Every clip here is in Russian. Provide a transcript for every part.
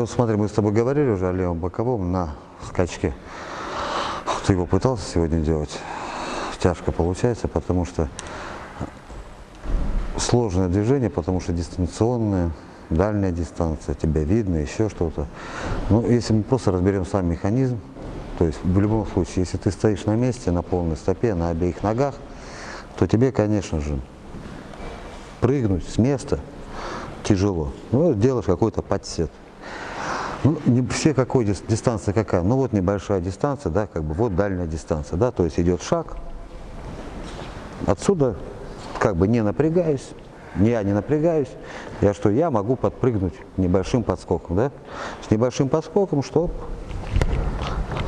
вот смотри, мы с тобой говорили уже о левом боковом на скачке. Ты его пытался сегодня делать? Тяжко получается, потому что сложное движение, потому что дистанционное, дальняя дистанция, тебя видно, еще что-то. Ну, если мы просто разберем сам механизм, то есть в любом случае, если ты стоишь на месте, на полной стопе, на обеих ногах, то тебе, конечно же, прыгнуть с места тяжело. Ну, делаешь какой-то подсет. Ну, не все какой дистанция какая. Ну вот небольшая дистанция, да, как бы вот дальняя дистанция, да, то есть идет шаг. Отсюда как бы не напрягаюсь, я не напрягаюсь, я что, я могу подпрыгнуть небольшим подскоком, да? С небольшим подскоком, что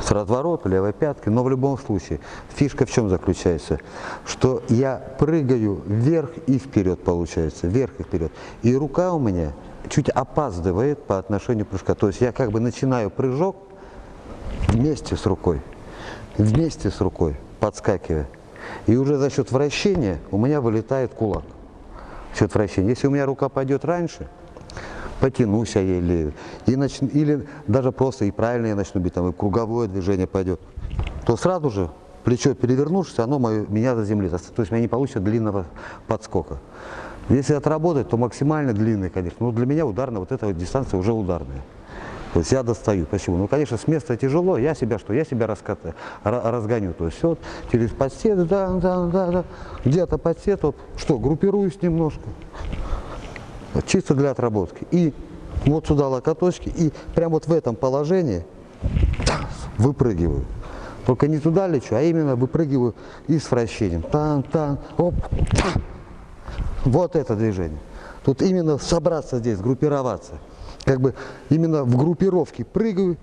с разворота, левой пяткой, но в любом случае, фишка в чем заключается? Что я прыгаю вверх и вперед получается, вверх и вперед. И рука у меня чуть опаздывает по отношению прыжка. То есть я как бы начинаю прыжок вместе с рукой, вместе с рукой, подскакивая. И уже за счет вращения у меня вылетает кулак. За счет вращения. Если у меня рука пойдет раньше, потянусь я или, и начну, или даже просто и правильно я начну бить, там, и круговое движение пойдет, то сразу же плечо перевернувшись, оно мое, меня заземлит. То есть у меня не получится длинного подскока. Если отработать, то максимально длинный, конечно. Но для меня ударная, вот эта вот дистанция уже ударная. То есть я достаю. Почему? Ну, конечно, с места тяжело, я себя что? Я себя раскатаю, разгоню. То есть вот через подсет, да, да, да, да. Где-то подсет, вот, что, группируюсь немножко. Чисто для отработки. И вот сюда локоточки, и прямо вот в этом положении выпрыгиваю. Только не туда лечу, а именно выпрыгиваю и с вращением. Тан, тан, оп, тан. Вот это движение. Тут именно собраться здесь, группироваться. Как бы именно в группировке прыгаю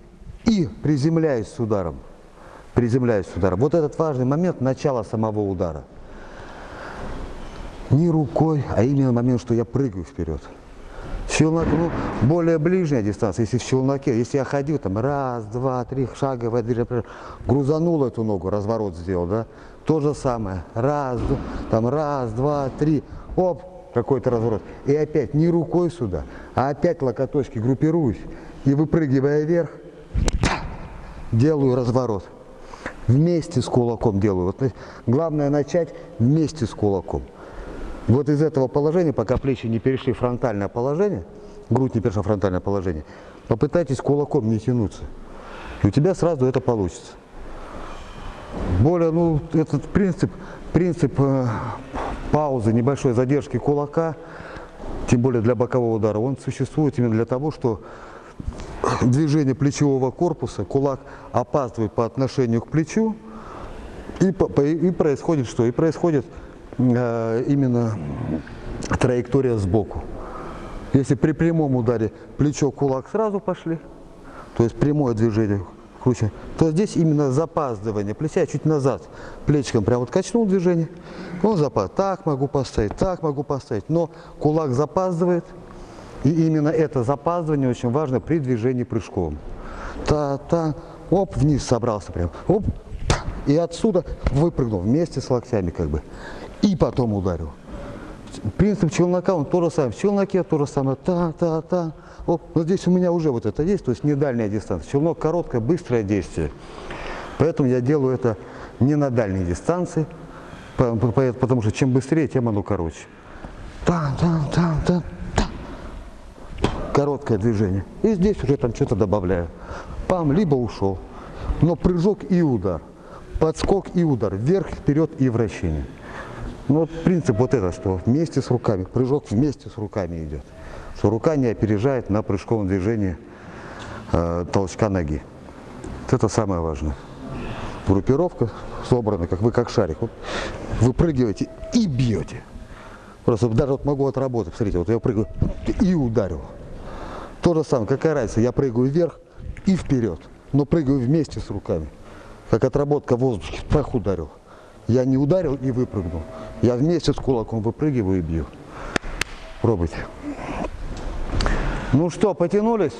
и приземляюсь с ударом. Приземляюсь с ударом. Вот этот важный момент начала самого удара. Не рукой, а именно момент, что я прыгаю вперед. Челнок, ну, более ближняя дистанция, если в челноке, если я ходил, там, раз, два, три шага, грузанул эту ногу, разворот сделал, да, то же самое, раз, там, раз, два, три, оп, какой-то разворот. И опять не рукой сюда, а опять локоточки группируюсь. И выпрыгивая вверх, делаю разворот. Вместе с кулаком делаю. Вот, главное начать вместе с кулаком. Вот из этого положения, пока плечи не перешли в фронтальное положение, грудь не перешла в фронтальное положение, попытайтесь кулаком не тянуться. И у тебя сразу это получится. Более, ну, этот принцип, принцип э, паузы, небольшой задержки кулака, тем более для бокового удара, он существует именно для того, что движение плечевого корпуса, кулак опаздывает по отношению к плечу, и, и происходит что? И происходит именно траектория сбоку. Если при прямом ударе плечо-кулак сразу пошли, то есть прямое движение круче, то здесь именно запаздывание плеча чуть назад, плечиком прям вот качнул движение, он запад, так могу поставить, так могу поставить, но кулак запаздывает, и именно это запаздывание очень важно при движении прыжком. Та-та, оп, вниз собрался прям, оп, и отсюда выпрыгнул вместе с локтями как бы, и потом ударил. Принцип челнока, он то же самое, в челноке то же самое, та-та-та, вот здесь у меня уже вот это есть, то есть не дальняя дистанция. Челнок короткое, быстрое действие. Поэтому я делаю это не на дальней дистанции, потому что чем быстрее, тем оно короче. Там, там, там, там, там. Короткое движение. И здесь уже там что-то добавляю. Пам, либо ушел. Но прыжок и удар. Подскок и удар. Вверх, вперед и вращение. Ну принцип вот это, что вместе с руками, прыжок вместе с руками идет что рука не опережает на прыжковом движении э, толчка ноги. Вот это самое важное. Группировка собрана, как вы как шарик. Вот, выпрыгиваете и бьете. Просто даже вот могу отработать. Смотрите, вот я прыгаю и ударил. То же самое, какая разница, я прыгаю вверх и вперед, но прыгаю вместе с руками. Как отработка в воздухе, пах ударил. Я не ударил и выпрыгнул. Я вместе с кулаком выпрыгиваю и бью. Пробуйте. Ну что, потянулись?